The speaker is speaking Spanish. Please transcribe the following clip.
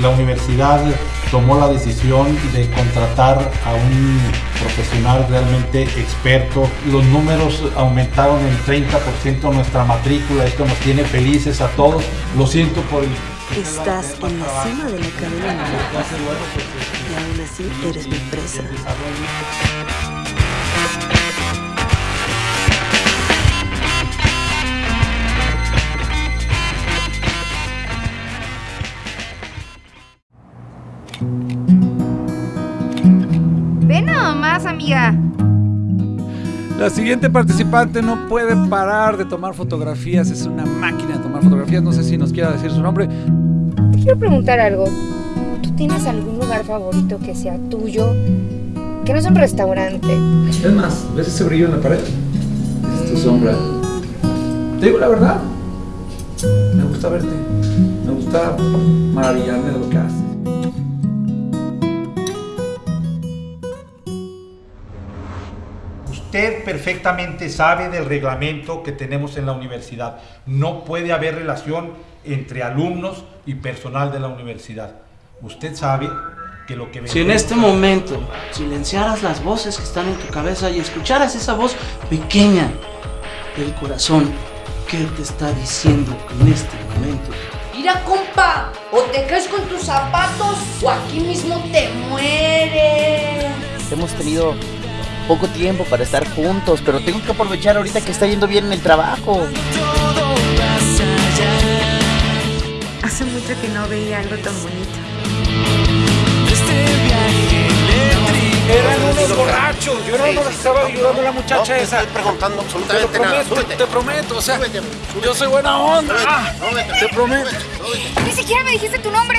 La universidad tomó la decisión de contratar a un profesional realmente experto. Los números aumentaron en 30% nuestra matrícula. Esto nos tiene felices a todos. Lo siento por el Estás en la cima de la cadena y aún así eres mi presa. Ve nada más, amiga. La siguiente participante no puede parar de tomar fotografías, es una máquina de tomar fotografías, no sé si nos quiera decir su nombre. Te quiero preguntar algo. ¿Tú tienes algún lugar favorito que sea tuyo? Que no es un restaurante. Es más, ¿ves ese brillo en la pared? Es tu sombra. Te digo la verdad, me gusta verte, me gusta maravillarme de lo que haces. Usted perfectamente sabe del reglamento que tenemos en la universidad. No puede haber relación entre alumnos y personal de la universidad. Usted sabe que lo que... Si en este momento silenciaras las voces que están en tu cabeza y escucharas esa voz pequeña del corazón, ¿qué te está diciendo en este momento? Mira, compa, o te caes con tus zapatos o aquí mismo te mueres. Hemos tenido poco tiempo para estar juntos, pero tengo que aprovechar ahorita que está yendo bien en el trabajo. Hace mucho que no veía algo tan bonito. Eran unos borrachos, yo no nos estaba ayudando a la muchacha no, esa. estoy preguntando Te lo absolutamente nada. prometo, Súbete. te prometo, o sea, Súbete, yo soy buena onda. Súbete, Ah, súbete. Te prometo. Ni siquiera me dijiste tu nombre.